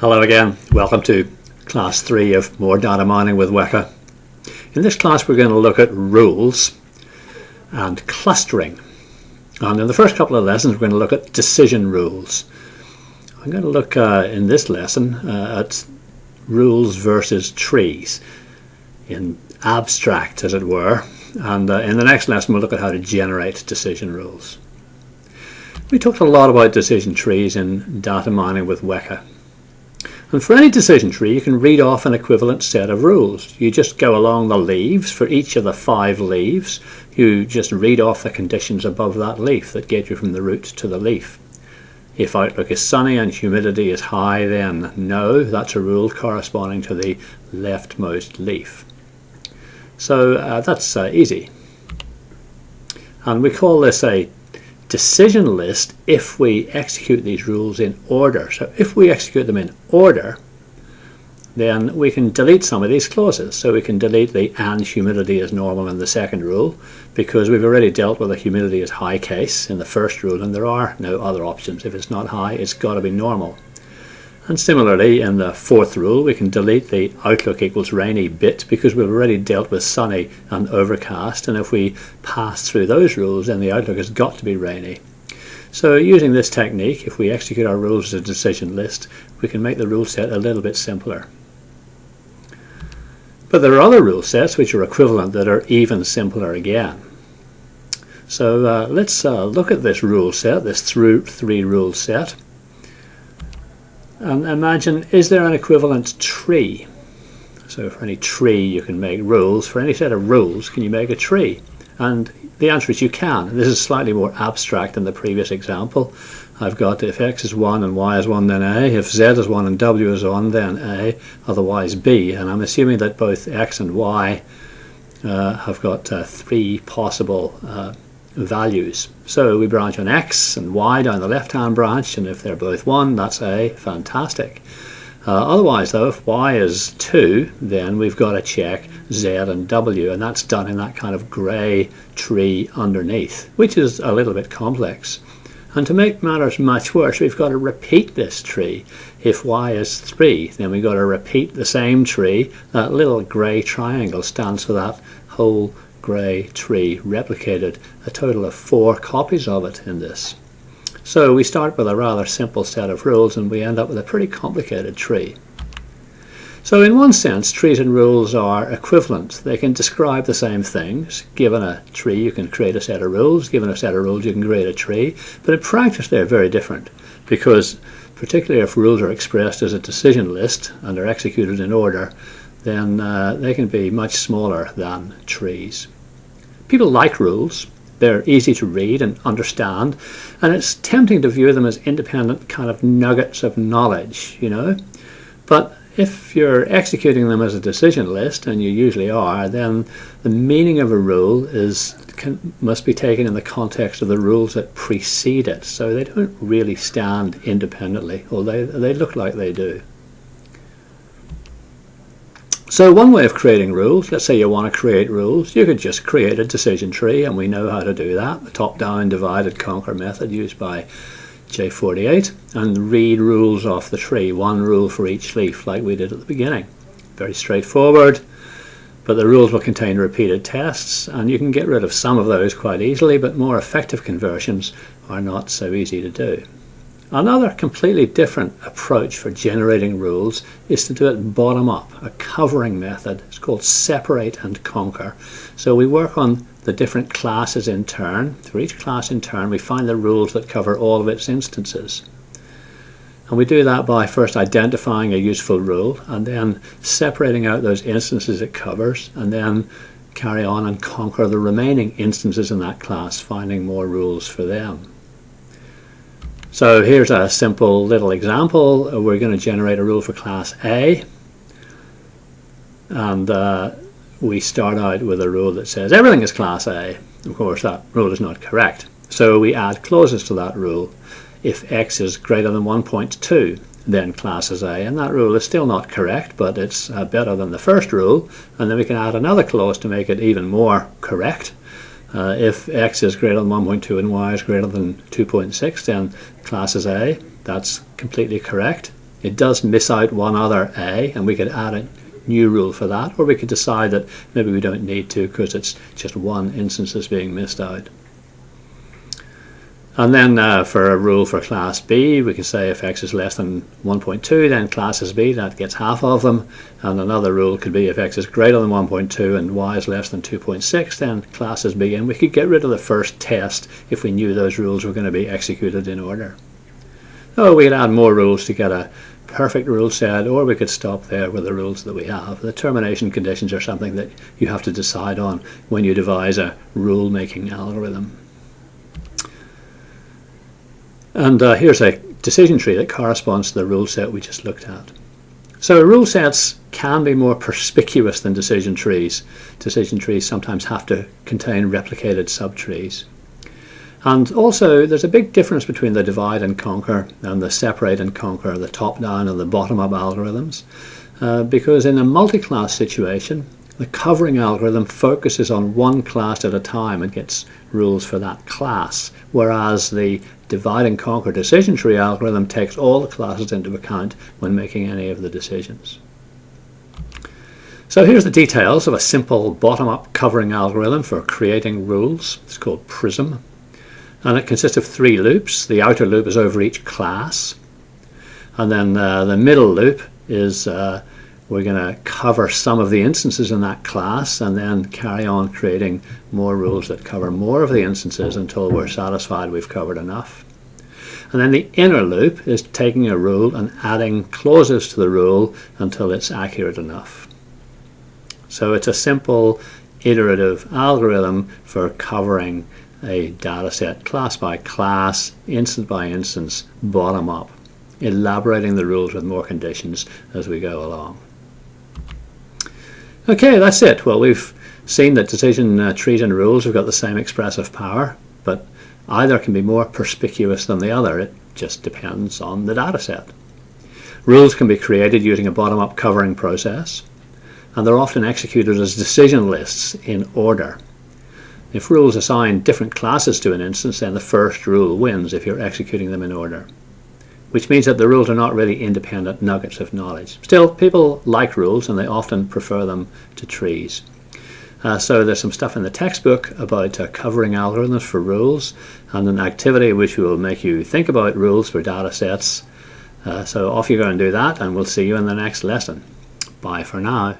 Hello again, welcome to class 3 of More Data Mining with Weka. In this class we're going to look at rules and clustering. And in the first couple of lessons we're going to look at decision rules. I'm going to look uh, in this lesson uh, at rules versus trees in abstract as it were and uh, in the next lesson we'll look at how to generate decision rules. We talked a lot about decision trees in data mining with Weka and for any decision tree, you can read off an equivalent set of rules. You just go along the leaves for each of the five leaves. You just read off the conditions above that leaf that get you from the root to the leaf. If outlook is sunny and humidity is high, then no, that's a rule corresponding to the leftmost leaf. So uh, that's uh, easy. And we call this a decision list if we execute these rules in order. So if we execute them in order, then we can delete some of these clauses. So we can delete the and humidity is normal in the second rule because we've already dealt with the humidity is high case in the first rule and there are no other options. If it's not high, it's got to be normal. And similarly, in the fourth rule, we can delete the outlook equals rainy bit because we've already dealt with sunny and overcast. And if we pass through those rules, then the outlook has got to be rainy. So using this technique, if we execute our rules as a decision list, we can make the rule set a little bit simpler. But there are other rule sets which are equivalent that are even simpler again. So uh, let's uh, look at this rule set, this through three rule set. And imagine, is there an equivalent tree? So for any tree you can make rules. For any set of rules, can you make a tree? And the answer is you can. This is slightly more abstract than the previous example. I've got if x is 1 and y is 1 then a, if z is 1 and w is 1 then a, otherwise b. And I'm assuming that both x and y uh, have got uh, three possible uh, values. So we branch on x and y down the left hand branch and if they're both 1 that's a fantastic. Uh, otherwise though if y is 2 then we've got to check z and w and that's done in that kind of grey tree underneath which is a little bit complex. And to make matters much worse we've got to repeat this tree. If y is 3 then we've got to repeat the same tree. That little grey triangle stands for that whole grey tree replicated a total of four copies of it in this. So we start with a rather simple set of rules and we end up with a pretty complicated tree. So in one sense, trees and rules are equivalent. They can describe the same things. Given a tree, you can create a set of rules. Given a set of rules, you can create a tree. But in practice, they're very different because particularly if rules are expressed as a decision list and are executed in order, then uh, they can be much smaller than trees. People like rules. They're easy to read and understand, and it's tempting to view them as independent kind of nuggets of knowledge, you know. But if you're executing them as a decision list, and you usually are, then the meaning of a rule is can, must be taken in the context of the rules that precede it. So they don't really stand independently, although they look like they do. So one way of creating rules, let's say you want to create rules, you could just create a decision tree and we know how to do that, the top-down divided conquer method used by J48 and read rules off the tree, one rule for each leaf like we did at the beginning. Very straightforward, but the rules will contain repeated tests and you can get rid of some of those quite easily but more effective conversions are not so easy to do. Another completely different approach for generating rules is to do it bottom up, a covering method. It's called separate and conquer. So we work on the different classes in turn. For each class in turn we find the rules that cover all of its instances. And we do that by first identifying a useful rule and then separating out those instances it covers and then carry on and conquer the remaining instances in that class, finding more rules for them. So here's a simple little example. We're going to generate a rule for class A. And uh, we start out with a rule that says everything is class A. Of course, that rule is not correct. So we add clauses to that rule. If x is greater than 1.2, then class is A. And that rule is still not correct, but it's uh, better than the first rule. And then we can add another clause to make it even more correct. Uh, if x is greater than 1.2 and y is greater than 2.6, then class is A. That's completely correct. it does miss out one other A, and we could add a new rule for that, or we could decide that maybe we don't need to because it's just one instance that's being missed out. And then uh, for a rule for class B, we can say if x is less than 1.2, then class is B, that gets half of them. And another rule could be if x is greater than 1.2 and y is less than 2.6, then class is B. And we could get rid of the first test if we knew those rules were going to be executed in order. Oh, we could add more rules to get a perfect rule set, or we could stop there with the rules that we have. The termination conditions are something that you have to decide on when you devise a rule-making algorithm. And uh, here's a decision tree that corresponds to the rule set we just looked at. So rule sets can be more perspicuous than decision trees. Decision trees sometimes have to contain replicated subtrees. And also there's a big difference between the divide and conquer and the separate and conquer, the top-down and the bottom-up algorithms. Uh, because in a multi-class situation, the covering algorithm focuses on one class at a time and gets rules for that class, whereas the divide and conquer decision tree algorithm takes all the classes into account when making any of the decisions. So here's the details of a simple bottom-up covering algorithm for creating rules. It's called PRISM. And it consists of three loops. The outer loop is over each class. And then uh, the middle loop is uh, we're going to cover some of the instances in that class and then carry on creating more rules that cover more of the instances until we're satisfied we've covered enough. And then the inner loop is taking a rule and adding clauses to the rule until it's accurate enough. So it's a simple iterative algorithm for covering a data set class by class, instance by instance, bottom up, elaborating the rules with more conditions as we go along. Okay, that's it. Well, we've seen that decision uh, trees and rules have got the same expressive power, but either can be more perspicuous than the other. It just depends on the data set. Rules can be created using a bottom-up covering process, and they're often executed as decision lists in order. If rules assign different classes to an instance, then the first rule wins if you're executing them in order which means that the rules are not really independent nuggets of knowledge. Still, people like rules and they often prefer them to trees. Uh, so there's some stuff in the textbook about uh, covering algorithms for rules and an activity which will make you think about rules for data sets. Uh, so off you go and do that and we'll see you in the next lesson. Bye for now.